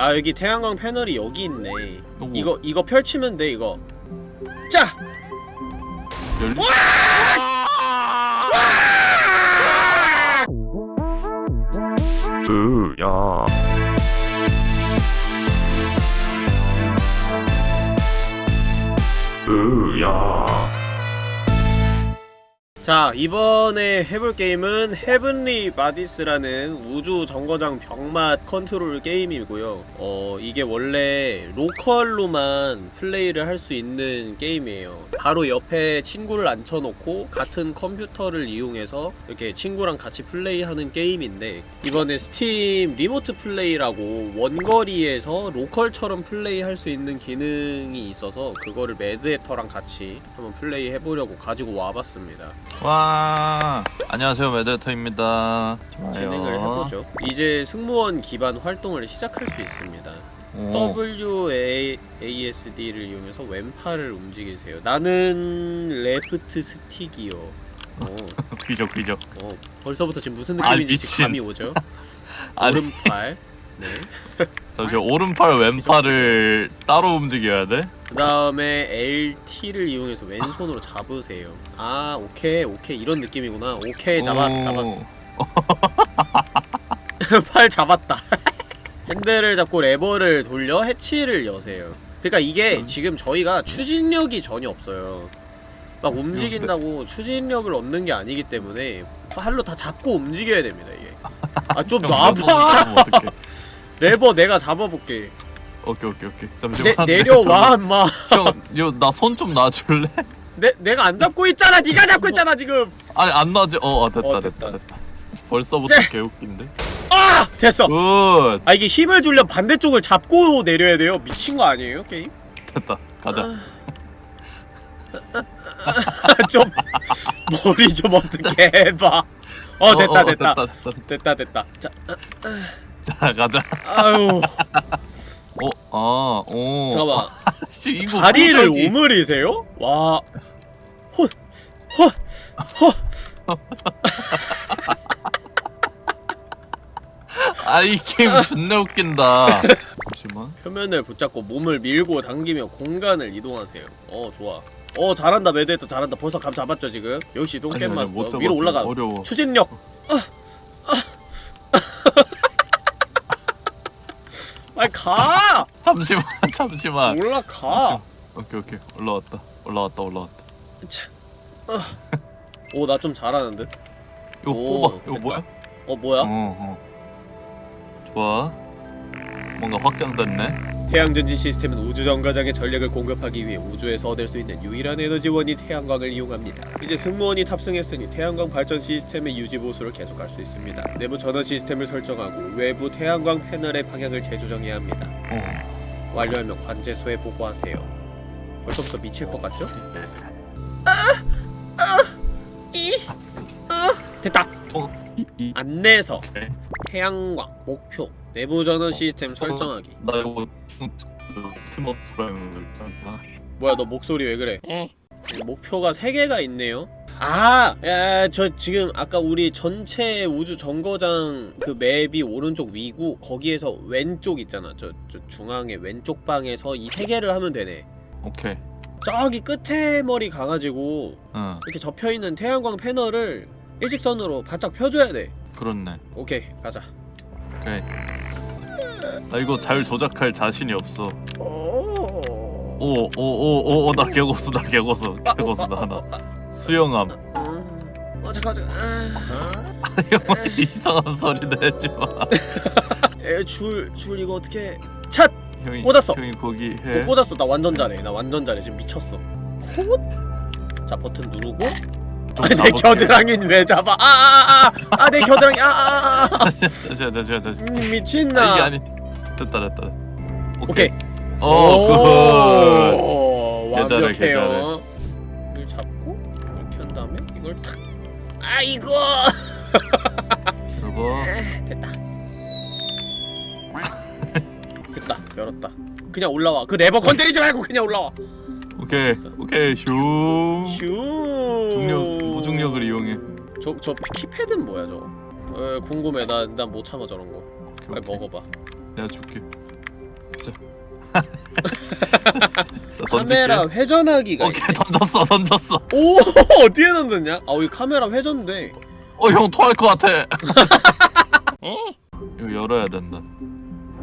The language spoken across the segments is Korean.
아 여기 태양광 패널이 여기 있네. 요거 이거 이거 펼치면 돼 이거. 짜! 열리 으야. 으야 자 이번에 해볼 게임은 Heavenly Bodies라는 우주 정거장 병맛 컨트롤 게임이고요. 어 이게 원래 local로만 플레이를 할 수 있는 게임이에요. 바로 옆에 친구를 앉혀놓고 같은 컴퓨터를 이용해서 이렇게 친구랑 같이 플레이하는 게임인데 이번에 Steam Remote Play라고 원거리에서 local처럼 플레이할 수 있는 기능이 있어서 그거를 매드헤터랑 같이 한번 플레이 해보려고 가지고 와봤습니다 와 안녕하세요 매드헤터입니다 진행을 해보죠. 이제 승무원 기반 활동을 시작할 수 있습니다. 오, WASD를 이용해서 왼팔을 움직이세요. 나는 left stick이요. 어, 귀적 귀적 어, 벌써부터 지금 무슨 아, 느낌인지 미친. 감이 오죠? 아니 오른팔. 네. 잠시 오른팔 왼팔을 따로 움직여야 돼? 그 다음에 LT를 이용해서 왼손으로 잡으세요. 아, 오케이, 오케이. 이런 느낌이구나. 오케이, 잡았어, 오. 잡았어. 팔 잡았다. 핸들을 잡고 레버를 돌려 해치를 여세요. 그러니까 이게 음. 지금 저희가 추진력이 전혀 없어요. 막 움직인다고 추진력을 얻는 게 아니기 때문에 팔로 다 잡고 움직여야 됩니다 이게. 아 좀 놔봐. 레버 내가 잡아볼게. 오케이 오케이 오케이 내, 잠시만 내려와 인마. 형 나 손 좀 놔줄래? 내 내가 안 잡고 있잖아. 네가 잡고 있잖아 지금. 아니 안 놔줘 어, 어 됐다 어, 됐다 됐다. 됐다 벌써부터 쟤! 개웃긴데 아 됐어. good 아 이게 힘을 주려 반대쪽을 잡고 내려야 돼요. 미친 거 아니에요 게임? 됐다 가자 좀 머리 좀 어떻게 해봐. 어 됐다 어, 어, 됐다. 됐다 됐다 됐다 됐다. 자 자 가자 아유 어 아 오 잠깐만. 씨 이거 다리를 도저히- 오므리세요? 와. 헛. 헛. 헛. 아이 게임 존나 웃긴다 잠시만 표면을 붙잡고 몸을 밀고 당기며 공간을 이동하세요. 어 좋아. 어 잘한다 매드헤터 잘한다. 벌써 감 잡았죠 지금? 역시 똥겜 마스터. 못 위로. 올라가. 어려워 추진력. 빨리 가. 잠시만 잠시만 올라가. 오케이 오케이 올라왔다 올라왔다 올라왔다 오나 좀 잘하는데. 이거 오, 뽑아 이거 됐다. 뭐야? 어 뭐야? 어, 어. 좋아 뭔가 확장됐네 태양전지 시스템은 우주 정거장의 전력을 공급하기 위해 우주에서 얻을 수 있는 유일한 에너지원인 태양광을 이용합니다. 이제 승무원이 탑승했으니 태양광 발전 시스템의 유지 보수를 계속할 수 있습니다. 내부 전원 시스템을 설정하고 외부 태양광 패널의 방향을 재조정해야 합니다. 어 완료하면 관제소에 보고하세요. 벌써부터 미칠 것 같죠? 이, 아, 됐다. 어, 안내서 네. 태양광 목표 내부 전원 시스템 설정하기. 나 이거 아, 뭐야 너 목소리 왜 그래? 목표가 3개가 있네요. 아! 야, 저 지금 아까 우리 전체 우주 정거장 그 맵이 오른쪽 위고 거기에서 왼쪽 있잖아. 저, 저 중앙에 왼쪽 방에서 이 3개를 하면 되네. 오케이. 저기 끝에 머리 가가지고 응. 이렇게 접혀있는 태양광 패널을 일직선으로 바짝 펴줘야 돼. 그렇네. 오케이 가자. 오케이 나 이거 잘 조작할 자신이 없어. 오... 오오오오나 개고수 나 개고수 개고수 나 하나. 수영함. 음... 어 잠깐 잠깐. 아... 형 이상한 소리 내지마. 에, 줄, 줄 이거 어떻게 찻! 형이 꽂았어. 형이 거기 못 해. 꽂았어. 나 완전 잘해. 나 완전 잘해. 지금 미쳤어. good? 자 버튼 누르고. 좀 내 잡을게. 겨드랑이는 왜 잡아? 아아아아내 겨드랑이. 아아아 잠시만 잠시만 잠시만 음, 미친나. 이게 아니 됐다 됐다. 오케이. 오 good. 오, 괜찮아, 완벽해요. 이걸 잡고 이렇게 한 다음에 이걸 탁. 아이고 그리고 에, 됐다. 됐다. 열었다. 그냥 올라와. 그 레버 건드리지 말고 그냥 올라와. 오케이. 됐어. 오케이. 슝 슈. 중력 무중력을 이용해. 저, 저 키패드는 뭐야 저거? 에, 궁금해. 나난못 참아 저런 거. 오케이, 빨리 오케이. 먹어봐 내가 줄게 카메라 회전하기가 오케이 있네. 던졌어 던졌어 오 어디에 던졌냐? 아 여기 카메라 회전돼. 어 형 토할 것 같아 이거 열어야 된다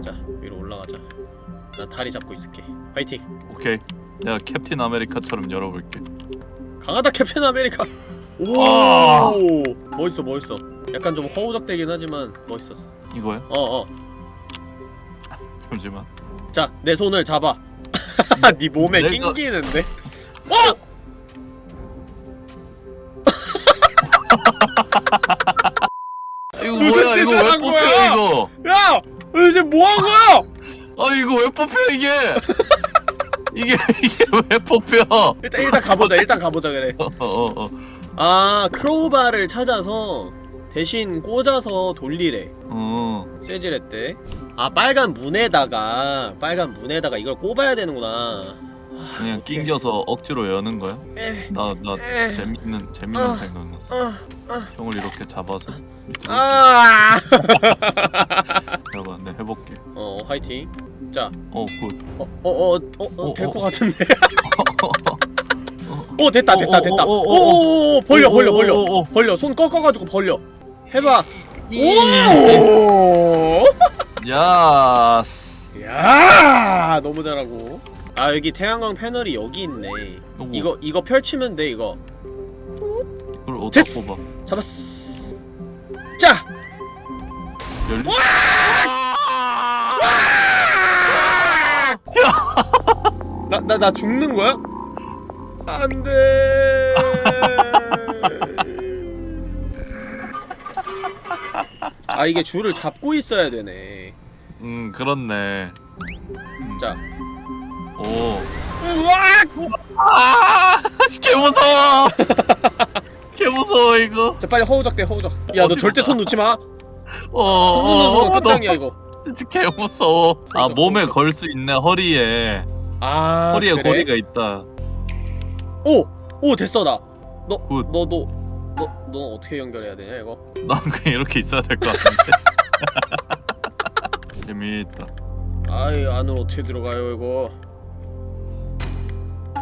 자 위로 올라가자. 나 다리 잡고 있을게. 파이팅. 오케이 내가 캡틴 아메리카처럼 열어볼게 강하다 캡틴 아메리카. 오 아. 멋있어 멋있어. 약간 좀 허우적대긴 하지만 멋있었어. 이거야? 어 어. 잠시만 자 내 손을 잡아. 네 몸에 내가- 낑기는데. 어? 이거 무슨 뭐야 이거 왜한 뽑혀 거야? 이거 야! 너 이제 뭐한 거야? 아 이거 왜 뽑혀 이게 이게 이게 왜 뽑혀 일단 일단 가보자. 일단 가보자 그래. 어 어어 어, 아 크로우바를 찾아서 대신 꽂아서 돌리래. 어. 세질했대. 아 빨간 문에다가 빨간 문에다가 이걸 꼽아야 되는구나. 그냥. 낑겨서 억지로 여는 거야? 에, 나나 에. 재밌는 재밌는 어. 생각 났어 어, 형을 이렇게 잡아서 밑으로 아. 잡아 내 해볼게 어 화이팅. 자, 어 굿 어어어어될 어, 것 어. 같은데. 오 됐다 됐다 어, 어, 됐다. 어, 어, 어, 오오오 벌려 벌려 어, 어, 벌려 어, 어. 벌려 손 꺾어가지고 벌려. 해봐. 이 오. 야스 야 너무 잘하고. 아 여기 태양광 패널이 여기 있네. 요거, 이거 이거 펼치면 돼 이거. 이걸 됐어. 뽑아 잡았어. 자. 열리 나나나 죽는 거야? 안 돼. 아 이게 줄을 잡고 있어야 되네. 음 그렇네 자. 오 우와! 아, 개 무서워. 개 무서워 이거. 자 빨리 허우적 대 허우적. 야 너 절대 가? 손 놓지 마. 어, 손 놓는 어, 끝장이야 이거. 너- 개 무서워. 아 허우적, 몸에 허우적. 걸수 있네 허리에. 아 허리에 그래? 고리가 있다. 오! 오 됐어 나. 너 good. 너도 너 너 어떻게 연결해야 되냐 이거? 난 그냥 이렇게 있어야 될 것 같은데. 재미있다. 아이 안으로 어떻게 들어가요 이거?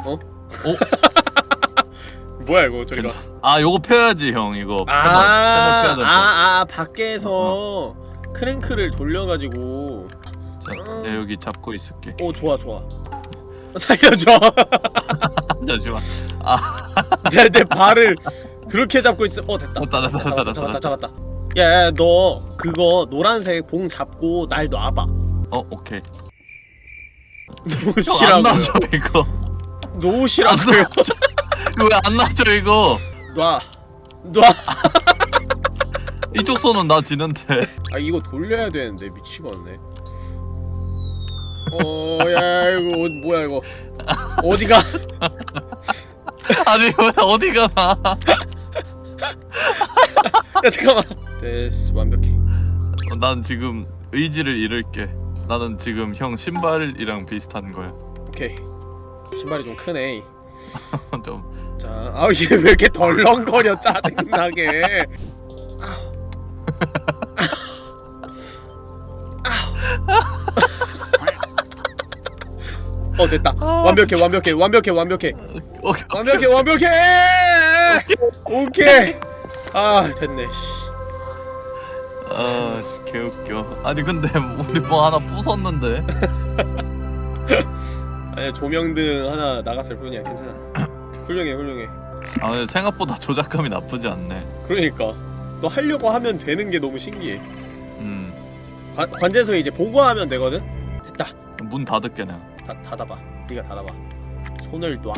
어? 어? 뭐야 이거 저리가? 아 요거 펴야지 형 이거. 패널, 아. 아, 아, 밖에서 크랭크를 돌려가지고. 자, 내가 여기 잡고 있을게. 오, 좋아, 좋아. 살려줘. 잠시만. 내, 내 발을 그렇게 잡고 있어. 어, 됐다. 됐다, 됐다, 잡았다, 됐다, 잡았다. 잡았다. 야, 야, 너 그거 노란색 봉 잡고 날 놔봐. 어 오케이. 놓으시라고요. 나죠 이거. 놓으시라고요. 왜안 나죠 이거? 놔. 놔. 이쪽 손은 나 지는데. 아, 이거 돌려야 되는데 미치겠네. 어, 야, 이거 어, 뭐야 이거? 어디가? 아니 왜 어디 가 나? 야, 잠깐만. 됐어, 완벽해. 어, 난 지금 의지를 잃을게. 나는 지금 형 신발이랑 비슷한 거야. 오케이. 신발이 좀 크네. 좀 자, 아우 얘왜 이렇게 덜렁거려 짜증나게. 어 됐다. 완벽해, 완벽해, 완벽해, 완벽해, 오케이. 완벽해, 완벽해. 오케이. 아 됐네. 씨. 아, 씨, 개웃겨. 아니 근데 우리 뭐 하나 부쉈는데. 아니 조명등 하나 나갔을 뿐이야. 괜찮아. 훌륭해, 훌륭해. 아, 근데 생각보다 조작감이 나쁘지 않네. 그러니까 너 하려고 하면 되는 게 너무 신기해. 음, 관, 관제소에 이제 보고하면 되거든. 됐다. 문 닫을게 내가. 다, 닫아봐. 네가 닫아봐. 손을 놔.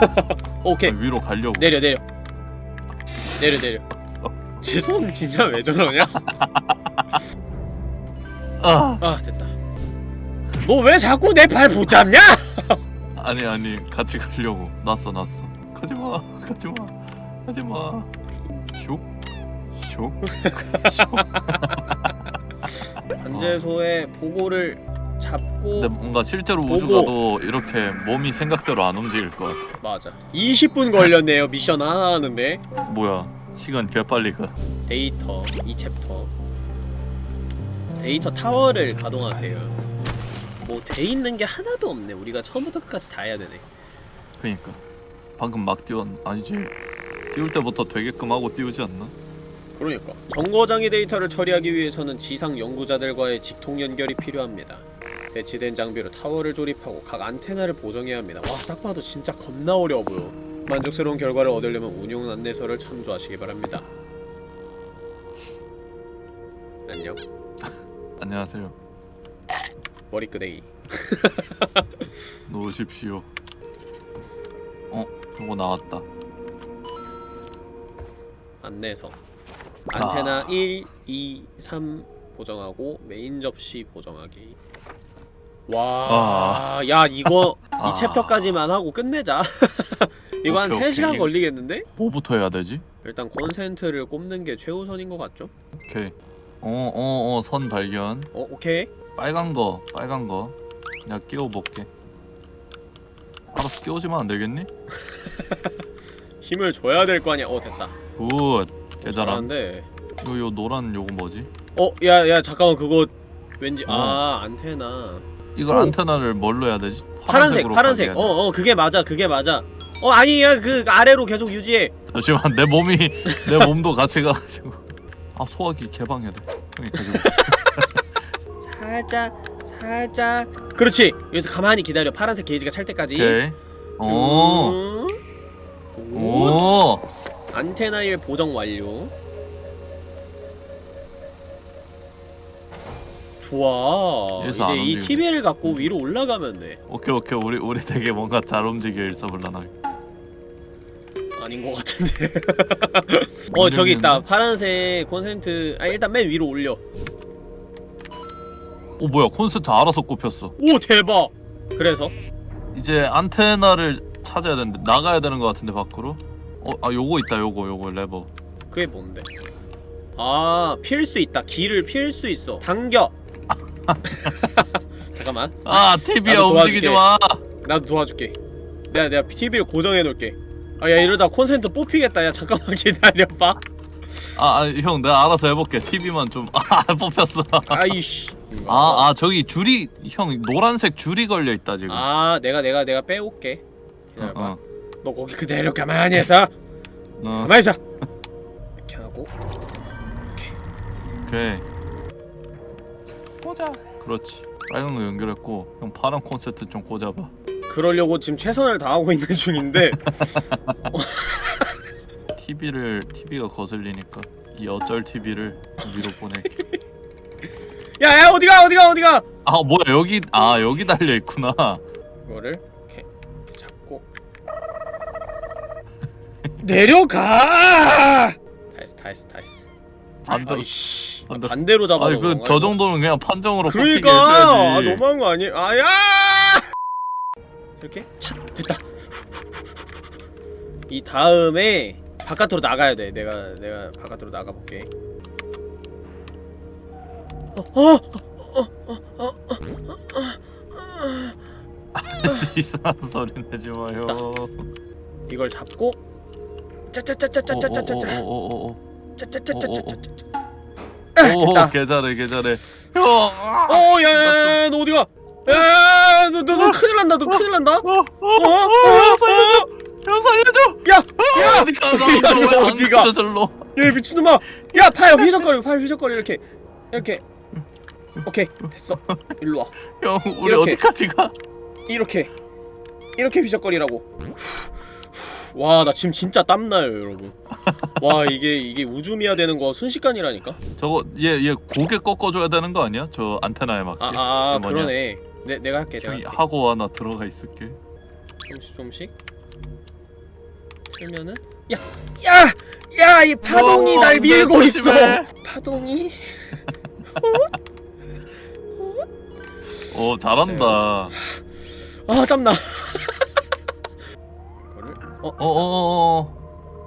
오케이. 아, 위로 가려고. 내려 내려. 내려 내려. 제 손 진짜 왜 저러냐? 아, 아 됐다. 너 왜 자꾸 내 발 붙잡냐? 아니 아니 같이 가려고. 났어 났어. 가지 마, 가지 마, 가지 마. 슉, 슉, 슉. 관제소에 보고를 잡고 근데 뭔가 실제로 보고. 우주 가도 이렇게 몸이 생각대로 안 움직일 것 같아. 맞아. 20분 걸렸네요 미션 하나 하는데 뭐야? 시간 개 빨리 가. 데이터 이 챕터 데이터 타워를 가동하세요. 뭐 돼 있는 게 하나도 없네. 우리가 처음부터 끝까지 다 해야 되네. 그니까 방금 막 띄웠 아니지 띄울 때부터 되게끔 하고 띄우지 않나? 그러니까 정거장의 데이터를 처리하기 위해서는 지상 연구자들과의 직통 연결이 필요합니다. 배치된 장비로 타워를 조립하고 각 안테나를 보정해야 합니다. 와, 딱 봐도 진짜 겁나 어려워 보여. 만족스러운 결과를 얻으려면 운용 안내서를 참조하시기 바랍니다. 안녕. 안녕하세요 머리끄댕이. 놓으십시오 어? 저거 나왔다 안내서. 아. 안테나 1, 2, 3 보정하고 메인 접시 보정하기. 와, 야 이거 아. 이 챕터까지만 하고 끝내자. 이거 한 오케이, 3시간 오케이. 걸리겠는데? 뭐부터 해야 되지? 일단 콘센트를 꼽는 게 최우선인 것 같죠? 오케이 어 어 어 선 발견 어, 오케이. 빨간 거 빨간 거 내가 끼워 볼게 알아서 끼워주면 안 되겠니? 힘을 줘야 될 거 아니야. 어, 됐다. good 개잘함 잘하는데. 요, 요 노란 요거 뭐지? 어, 야, 야, 잠깐만. 그거 왠지 어. 아, 안테나. 이걸 오. 안테나를 뭘로 해야 되지? 파란색, 파란색. 가게 어. 어, 그게 맞아. 그게 맞아. 어, 아니야. 그 아래로 계속 유지해. 잠시만 내 몸이 내 몸도 같이 가가지고 아 소화기 개방해야 돼 형이 가지고 살짝 살짝 그렇지 여기서 가만히 기다려 파란색 게이지가 찰 때까지 오케이 오 음. 오. 오. 안테나 1 보정 완료 좋아. 이제 이. TV를 갖고 위로 올라가면 돼. 오케이 오케이. 우리 우리 되게 뭔가 잘 움직여 일사불란하게. 아닌 것 같은데. 어 저기 있다. 파란색 콘센트. 아 일단 맨 위로 올려. 오 뭐야. 콘센트 알아서 꼽혔어. 오 대박! 그래서? 이제 안테나를 찾아야 되는데 나가야 되는 것 같은데 밖으로? 어아 요거 있다 요거 요거 레버. 그게 뭔데? 아, 필 수 있다. 길을 필 수 있어. 당겨. 잠깐만. 아 TV야 움직이지. 마 나도 도와줄게. 내가 내가 TV를 고정해 놓을게. 아, 야 이러다 콘센트 뽑히겠다. 야 잠깐만 기다려 봐. 아, 아, 형 내가 알아서 해볼게 TV만 좀아 뽑혔어 아이씨. 아, 아 저기 줄이 형 노란색 줄이 걸려 있다 지금. 아, 내가 내가 내가 빼올게. 기다려 봐. 어, 너 거기 그대로 가만히 있어. 어, 가만히 있어. 이렇게 하고 오케이. 꽂아. 그렇지. 빨간 거 연결했고 형 파란 콘센트 좀 꽂아봐. 그러려고 지금 최선을 다하고 있는 중인데 TV를 TV가 거슬리니까 이 어쩔 TV를 위로 보낼게. 야, 야 어디가 어디가 어디가 아 뭐야 여기 아 여기 달려 있구나. 이거를 이렇게, 이렇게 잡고 내려가. 다 했어, 다 했어, 다 했어. 반대로. 아이씨, 반대로. 반대로 잡아서. 아니 그 그런가, 저 이거? 정도면 그냥 판정으로 그러니까 아. 너무한 거 아니에요? 아야! 이렇게 착 됐다. 이 다음에 바깥으로 나가야 돼. 내가 내가 바깥으로 나가 볼게. 어, 어, 이상한 소리 내지 마요. 이걸 잡고 짜짜짜짜짜짜짜짜 오오오오오오. 짜짜짜짜짜짜. 오 됐다. 개잘해 개잘해. 형. 어, 야, 야, 야, 너 어디가? 야, 너, 너, 너 큰일 난다. 너 큰일 난다. 어, 어, 어, 어, 어, 살려줘! 형 살려줘! 야, 야, 어디 가? 야, 나왜안 어디가? 가져 절로? 야, 미친놈아. 야, 팔 휘적거려, 팔 휘적거려 이렇게, 이렇게. 오케이, 됐어. 일로 와. 형 우리 이렇게. 어디까지 가? 이렇게, 이렇게 휘적거리라고. 와, 나 지금 진짜 땀나요, 여러분. 와, 이게 이게 우주미야 되는 거 순식간이라니까. 저거 얘 얘 고개 꺾어줘야 되는 거 아니야? 저 안테나에 맞게. 아, 아, 뭐냐? 그러네. 내 내가 할게, 내가 할게. 하고 와나 들어가 있을게. 조금씩 조금씩 틀면은 야! 야! 야! 이 파동이 어, 날안 밀고 돼, 있어! 파동이? 오 잘한다. 아 땀나 이거를 어? 어어어.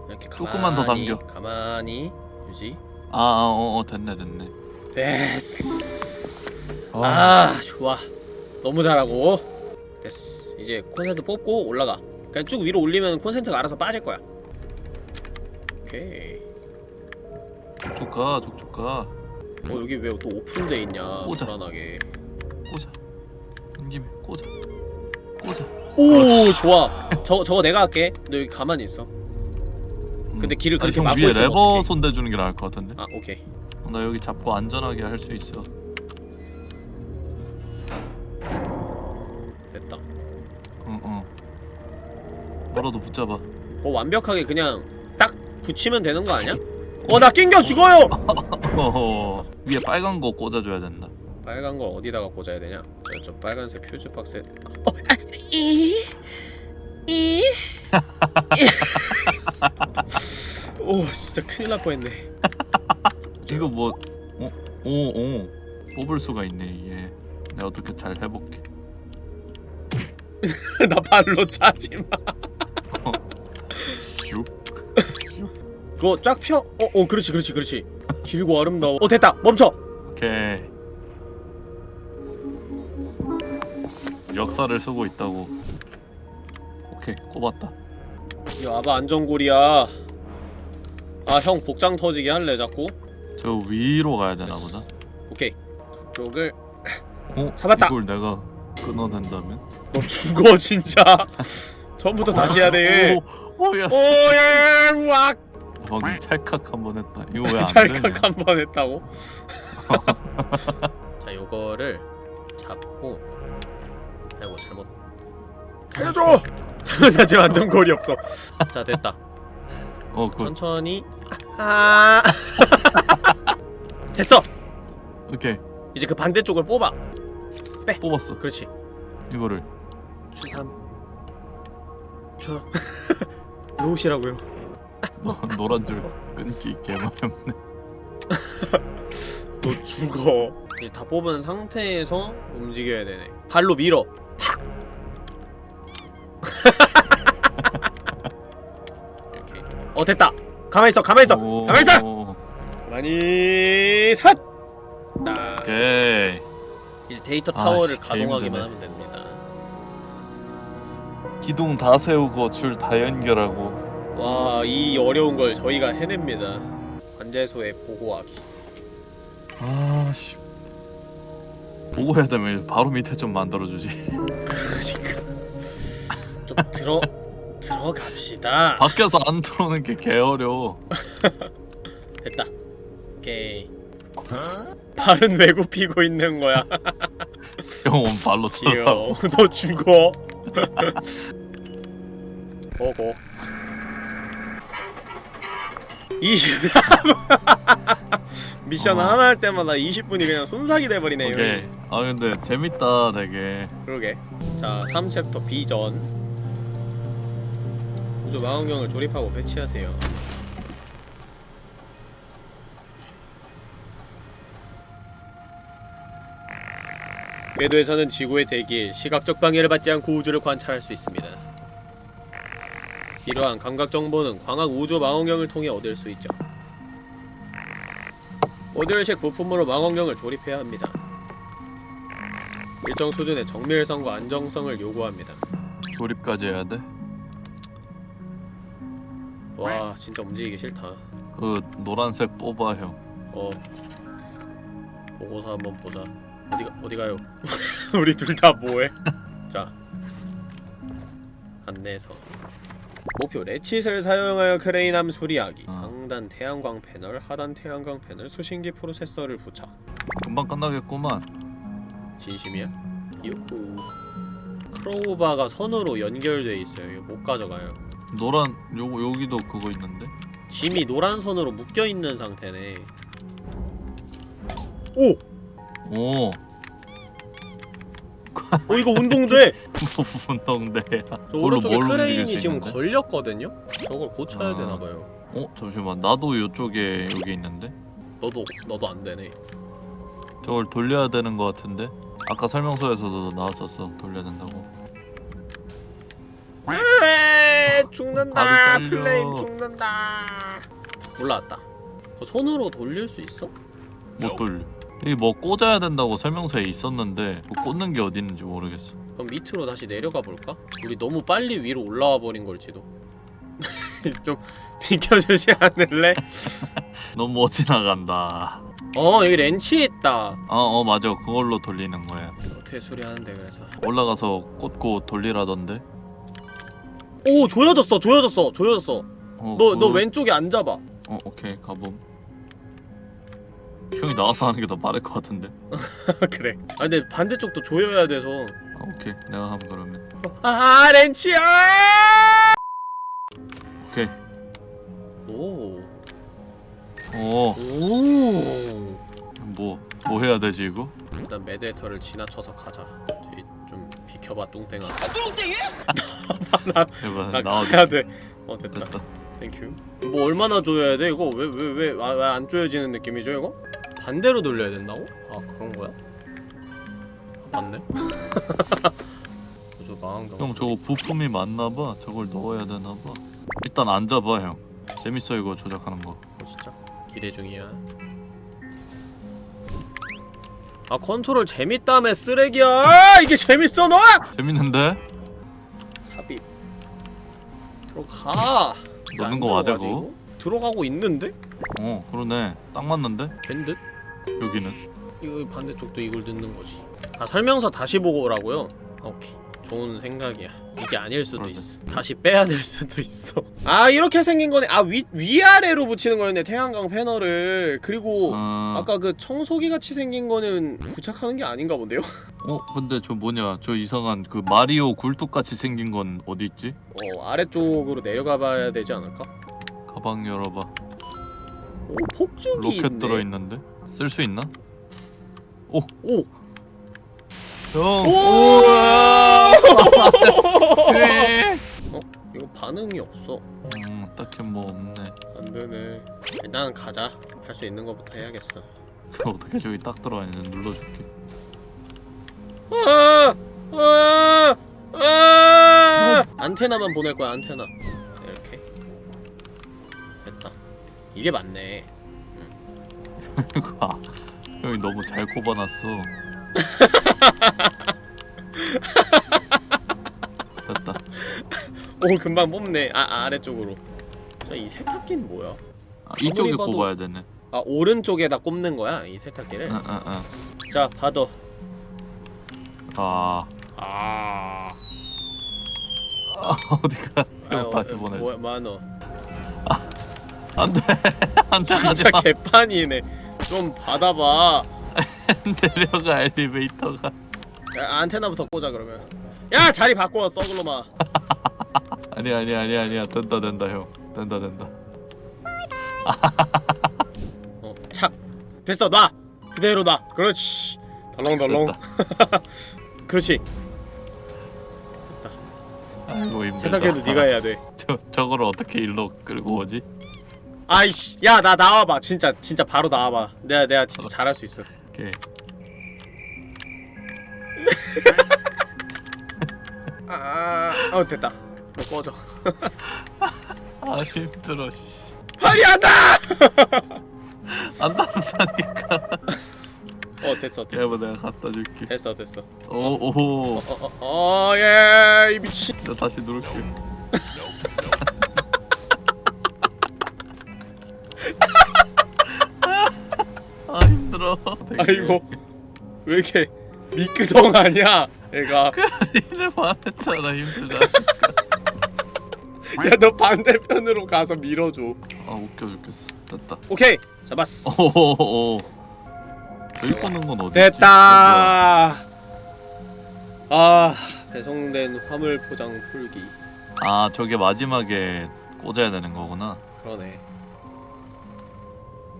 이렇게 조금만 더 가만히, 당겨. 가만히 유지. 아어 어 됐네 됐네. 됐어 아, 아 좋아. 너무 잘하고. 됐어 이제 콘센트 뽑고 올라가. 그냥 쭉 위로 올리면 콘센트가 알아서 빠질 거야. 오케이. 쭉쭉 가 쭉쭉 가. 어 여기 왜 또 오픈돼 있냐 꽂아. 불안하게. 꽂아. 김에 꽂아. 꽂아. 오 좋아. 저, 저거 내가 할게. 너 여기 가만히 있어. 음. 근데 길을 그렇게 형 막고 위에 있으면 레버 어떡해. 손 대주는 게 나을 것 같은데 아 오케이 나 여기 잡고 안전하게 할 수 있어 됐다 응응 뭐라도 붙잡아 그거 완벽하게 그냥 딱 붙이면 되는 거 아니야? 어 나 낑겨 죽어요! 어허 위에 빨간 거 꽂아줘야 된다 빨간 걸 어디다가 꽂아야 되냐? 저, 저 빨간색 퓨즈 박스에 어? 아, 이? 이? 오 진짜 큰일 날 뻔했네. 이거 뭐 어? 오, 오. 뽑을 수가 있네 이게 내가 어떻게 잘 해볼게. 나 발로 차지마. 슉. 그거 쫙 펴? 어, 어 그렇지 그렇지 그렇지. 길고 아름다워. 어 됐다. 멈춰. 오케이. 역사를 쓰고 있다고. 오케이 꼽았다. 이 와봐 안전고리야 아 형 복장 터지게 할래 자꾸? 저 위로 가야 되나 보다? 오케이. 쪽을 어? 잡았다. 이걸 내가 끊어낸다면? 너 죽어 진짜. 처음부터 다시 해야 돼. 오, 오야. 오예 우악. 방금 찰칵 한 번 했다. 이거 왜안 찰칵 한 번 했다고? 자 요거를 잡고. 아이고 잘못. 살려줘! 살려줘 안전거리 없어. 자 됐다 어 그, 천천히. 아 됐어. 오케이. 이제 그 반대쪽을 뽑아. 뽑았어. 그렇지. 이거를. 추삼. 추. 놓으시라고요. 노- 노란 줄 끊기 개마렵네. 너 죽어. 이제 다 뽑은 상태에서 움직여야 되네. 발로 밀어 어 됐다. 가만히 있어 가만히 있어. 오, 가만히 있어. 가만히 삿 딱. 오케이. 이제 데이터 아, 타워를 씨, 가동하기만. 하면 됩니다. 기둥 다 세우고 줄 다 연결하고. 와 이 어려운 걸 저희가 해냅니다. 관제소에 보고하기. 아씨. 보고 해야 되면 바로 밑에 좀 만들어주지. 그러니까. 좀 들어 들어갑시다. 밖에서 안 들어오는 게 개어려워. 됐다. 오케이. 발은 왜 굽히고 있는 거야? 영혼 발로 쳐다 귀여워 너 죽어. 보고 20 미션 어. 하나 할 때마다 20분이 그냥 순삭이 돼버리네 오케이. 아 근데 재밌다 되게. 그러게. 자 3챕터 비전 우주 망원경을 조립하고 배치하세요 궤도에서는 지구의 대기에 시각적 방해를 받지 않고 우주를 관찰할 수 있습니다 이러한 감각 정보는 광학 우주 망원경을 통해 얻을 수 있죠 모듈식 부품으로 망원경을 조립해야 합니다 일정 수준의 정밀성과 안정성을 요구합니다. 조립까지 해야 돼? 와 진짜 움직이기 싫다. 그 노란색 뽑아 형어 보고서 한번 보자. 어디가 어디 가요? 우리 둘 다 뭐해? 자 안내서 목표 레칫을 사용하여 크레인함 수리하기 어. 상단 태양광 패널 하단 태양광 패널 수신기 프로세서를 부착 금방 끝나겠구만 진심이야? 요호 crowbar가 선으로 연결돼 있어요 이거 못 가져가요 노란 요거 여기도 그거 있는데 짐이 노란 선으로 묶여 있는 상태네. 오, 오 어 이거 운전대. 운전대 저 그걸로 오른쪽에 크레인이 수 지금 있는데? 걸렸거든요. 저걸 고쳐야 아. 되나 봐요. 어 잠시만 나도 요쪽에 여기 있는데 너도 너도 안 되네. 저걸 돌려야 되는 거 같은데 아까 설명서에서도 나왔었어 돌려야 된다고 에이, 죽는다. 다리 잘려. 플레임 죽는다. 올라왔다. 그 손으로 돌릴 수 있어? 못 돌려 여기 뭐 꽂아야 된다고 설명서에 있었는데 뭐 꽂는 게 어디 있는지 모르겠어 그럼 밑으로 다시 내려가 볼까? 우리 너무 빨리 위로 올라와 버린 걸지도. 좀 비켜주지 않을래? 너무 못 지나간다 어 여기 렌치 있다 아어 맞아 그걸로 돌리는 거야 어떻게 수리하는데 그래서 올라가서 꽂고 돌리라던데 오 조여졌어 조여졌어 조여졌어. 어, 너너 그- 왼쪽에 안 잡아 어 오케이 가봄. 형이 나와서 하는 게 더 빠를 것 같은데. 그래. 아 근데 반대쪽도 조여야 돼서. 아, 오케이. 내가 하면 그러면. 아 렌치야! 오케이. 오. 어뭐 오. 뭐 해야 되지 이거? 일단 메데터를 지나쳐서 가자. 비켜봐 뚱땡아. 제발 나 나와줘 가야 돼. 어 됐다. 됐다 thank you. 뭐 얼마나 조여야 돼 이거? 왜 왜 왜안 조여지는 느낌이죠 이거? 반대로 돌려야 된다고? 아 그런 거야? 아, 맞네. 아주 망한 경. 형 저거 부품이 맞나봐 저걸 넣어야 되나봐 일단 앉아봐 형 재밌어 이거 조작하는 거 어, 진짜 기대 중이야. 아 컨트롤 재밌다며 쓰레기야. 아, 이게 재밌어 너? 재밌는데? 삽입 들어가 넣는 안거 맞아? 이거? 들어가고 있는데? 어 그러네 딱 맞는데? 된 듯? 여기는 이거 반대쪽도 이걸 듣는 거지 아 설명서 다시 보고 오라고요? 아, 오케이 좋은 생각이야 이게 아닐 수도 그러네. 있어 다시 빼야 될 수도 있어 아 이렇게 생긴 거네 아 위, 위아래로 붙이는 거였네 태양광 패널을 그리고 아... 아까 그 청소기 같이 생긴 거는 부착하는 게 아닌가 본데요? 어 근데 저 뭐냐 저 이상한 그 마리오 굴뚝같이 생긴 건 어디 있지? 어 아래쪽으로 내려가 봐야 되지 않을까? 가방 열어봐 오 폭죽이 로켓 있네 들어있는데? 쓸 수 있나? 오! 형! 오! 네. 어? 이거 반응이 없어. 음 딱히 뭐 없네. 안 되네. 일단 가자. 할 수 있는 것부터 해야겠어. 그 어떻게 저기 딱 들어와 있는데 눌러줄게. 아! 아! 아! 안테나만 보낼 거야 안테나. 이렇게. 됐다. 이게 맞네. 아, 형이 너무 잘 꼽아놨어 오 금방 뽑네. 아 아, 아래쪽으로. 자이 세탁기는 뭐야? 아, 이쪽에 봐도- 꼽아야 되네. 아 오른쪽에다 꼽는 거야 이 세탁기를? 응응응. 자 받아. 아. 아. 어디가 형 아유, 다시 어, 보내줘. 뭐야 만원 안돼. 안돼 진짜 개판이네. 좀 받아봐. 내려가 엘리베이터가. 야, 안테나부터 꽂아 그러면. 야 자리 바꿔 썩을로마 아니 아니 아니 아니야. 된다 된다 형. 된다 된다. 어 착. 됐어 놔. 그대로 놔. 그렇지. 덜렁덜렁 됐다. 그렇지. 아이고 힘들다. 세탁기도 네가 해야 돼. 저, 저거를 어떻게 일로 끌고 오지? 아이씨 야 나 나와봐. 진짜 진짜 바로 나와봐. 내가 내가 진짜 잘할 수 있어. 오케이. 아 어 됐다 너 꺼져. 아 힘들어 씨. 팔이 안다! 안 닿는다니까. 어 됐어 됐어. 여보 내가 갖다 줄게. 됐어 됐어. 오오. 어어어예이 미친. 나 다시 누를게. 아 힘들어. 아이고 왜 이렇게 미끄덩 아니야 얘가? 이래 말했잖아 힘들다 야 너 반대편으로 가서 밀어줘. 아 웃겨 죽겠어. 됐다. 오케이 잡았어. 오오오 저기 꽂는 건 어디 됐다. 아 배송된 화물 포장 풀기. 아 저게 마지막에 꽂아야 되는 거구나. 그러네.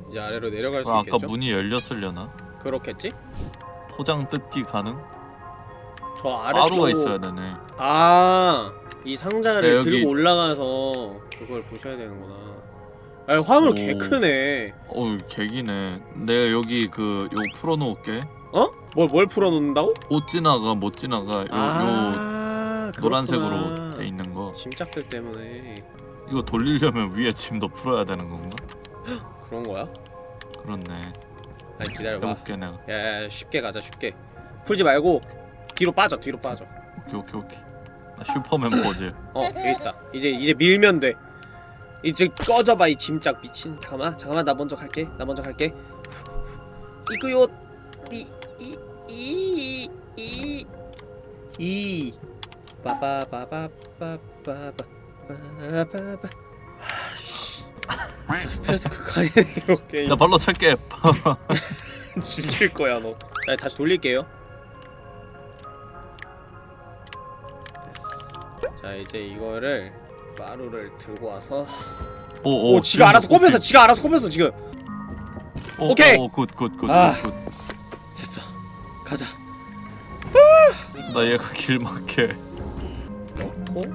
이제 아래로 내려갈 수 그럼 아까 있겠죠? 문이 열렸으려나? 그렇겠지? 포장 뜯기 가능? 저 아래쪽 바로가 있어야 되네. 아 이 상자를 네, 들고 올라가서 그걸 부셔야 되는구나. 아 화물 오. 개 크네. 어우 개기네. 내가 여기 그 요 풀어놓을게. 어? 뭘, 뭘 풀어놓는다고? 못 지나가 못 지나가 요, 요아 노란색으로. 돼 있는 거. 짐짝들 때문에. 이거 돌리려면 위에 짐도 풀어야 되는 건가? 그런 거야? 그렇네. 아니 기다려봐. 해볼게 내가. 야, 야 쉽게 가자 쉽게. 풀지 말고 뒤로 빠져 뒤로 빠져. 오케이 오케이 오케이. 나 슈퍼맨 포즈. 어 여기 있다. 이제 이제 밀면 돼. 이제 꺼져봐 이 짐짝 미친. 잠깐만 잠깐만 나 먼저 갈게. 나 먼저 갈게. 이거요 이 이 이 이 이. 빠바바바바바바바바바. 아씨. 진짜 스트레스 극한이네 이거 게임. 나 발로 찰게. 죽일 거야 너. 자, 다시 돌릴게요. 자 이제 이거를 마루를 들고 와서 오, 오, 지가 알아서 꼽혔어 지가 알아서 꼽혔어 지금. 오케이! good good good good 아. 됐어. 가자. 나 얘가 길 막게 넣고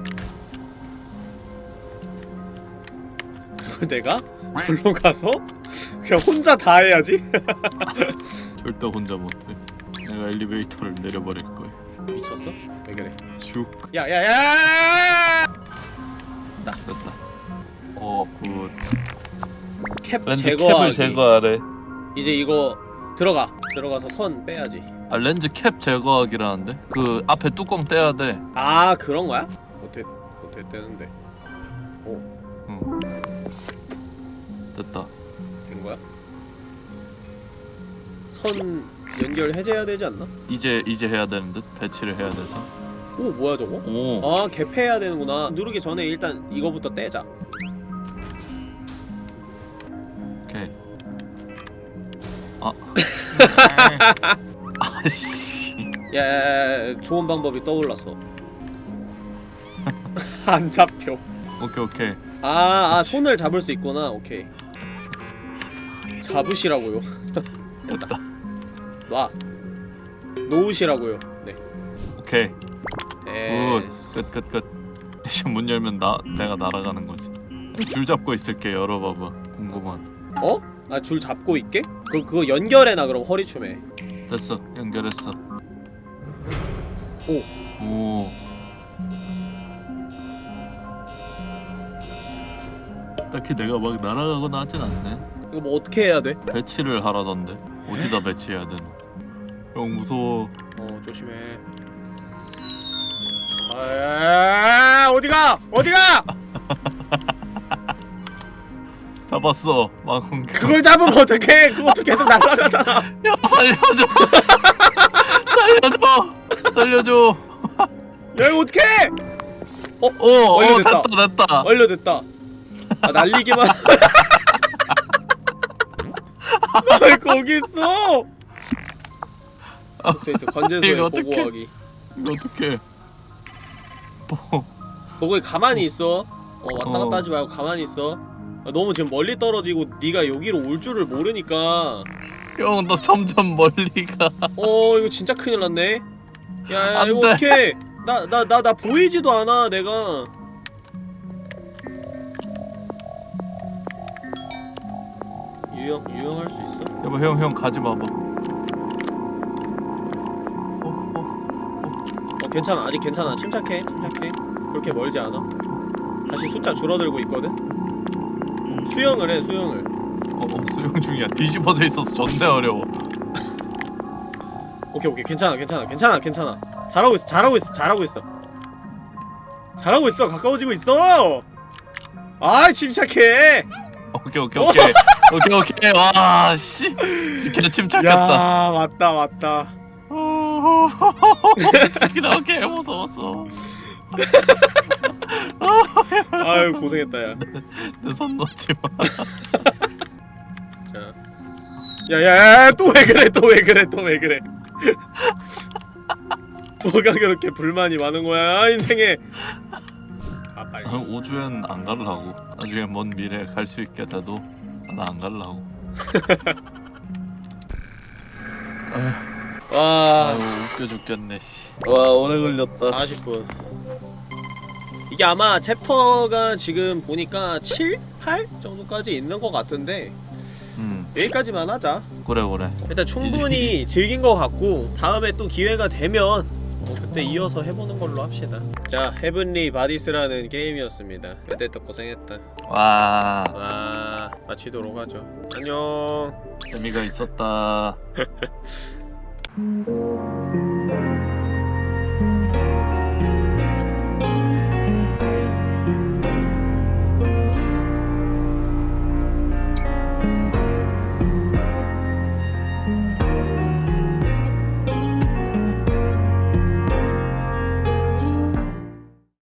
그리고 내가 절로 가서 그냥 혼자 다 해야지? 절대 혼자 못해. 내가 엘리베이터를 내려버릴 거야. 미쳤어? 왜 그래 슉 야야야! 됐다 어 good. 캡 렌즈 캡을 제거하기. 제거하래. 이제 이거 들어가. 들어가서 선 빼야지. 아 렌즈 캡 제거하기라는데? 그 앞에 뚜껑 떼야 돼. 아 그런 거야? 어떻게 어떻게 되는데. 응. 됐다. 된 거야? 선 연결 해제해야 되지 않나? 이제 이제 해야 되는 듯? 배치를 해야 돼서 오 뭐야 저거? 오 아 개폐해야 되는구나. 누르기 전에 일단 이거부터 떼자. 오케이. 아. 아씨. 야 좋은 방법이 떠올랐어. 안 잡혀. 오케이 오케이. 아, 아 손을 잡을 수 있구나. 오케이. 잡으시라고요. 됐다. 놔. 놓으시라고요. 네. 오케이. good 끝 끝 끝 이제 문 열면 나 내가 날아가는 거지. 줄 잡고 있을게 열어봐봐. 궁금한. 어? 아 줄 잡고 있게? 그 그거 연결해놔 그럼 허리춤에. 됐어 연결했어. 오. 오. 딱히 내가 막 날아가거나 하진 않네. 이거 뭐 어떻게 해야 돼? 배치를 하라던데. 어디다 배치해야 되나 형 무서워. 어 조심해 아 어디가? 어디가? 잡았어 망원경 그걸 잡으면 어떡해? 그것도 계속 날아가잖아. 야 살려줘. 살려줘. 살려줘. 야 이거 어떡해? 오오 완료됐다. 됐다 됐다. 완료됐다. 아 날리기만. 왜 거기 있어. 업데이트 관제소에 이거 어떡해? 보고하기. 이거 어떡해 뭐너 거기 가만히 있어 어 왔다 어. 갔다 하지 말고 가만히 있어 아, 너무 지금 멀리 떨어지고 네가 여기로 올 줄을 모르니까 형, 너 점점 멀리 가. 어 이거 진짜 큰일 났네 야야 안 이거 돼. 어떡해 나 나 나 나 보이지도 않아 내가 유형 유형할 수 있어? 여보, 형, 형 가지 마봐. 괜찮아. 아직 괜찮아. 침착해. 침착해. 그렇게 멀지 않아? 다시 숫자 줄어들고 있거든? 수영을 해 수영을. 어, 어, 수영 중이야. 뒤집어져 있어서 존나 어려워. 오케이 오케이. 괜찮아 괜찮아. 괜찮아 괜찮아. 잘하고 있어 잘하고 있어 잘하고 있어. 잘하고 있어. 가까워지고 있어. 아 침착해. 오케이, 오케이, 오케이, 오케이, 오케이. 와, 씨, 걔 침착했다. 야 맞다 맞다 진짜 개 무서웠어. 아유 고생했다 야 내손 놓지 마. 자. 야야야 또 왜 그래 또 왜 그래 또 왜 그래 뭐가 그렇게 불만이 많은 거야 인생에 아 빨리 아, 우주엔 안 갈라고. 나중에 먼 미래에 갈 수 있게 돼도 나 안 갈라고. 와 아유, 웃겨 죽겠네, 씨. 와, 오래 걸렸다. 40분 이게 아마 챕터가 지금 보니까 7? 8? 정도까지 있는 것 같은데 음, 여기까지만 하자 그래, 그래. 일단 충분히 즐긴 것 같고 다음에 또 기회가 되면 어, 그때 이어서 해보는 걸로 합시다 자 Heavenly Bodies라는 게임이었습니다 그때도 고생했다 와, 와 마치도록 하죠 안녕 재미가 있었다. Mm-hmm.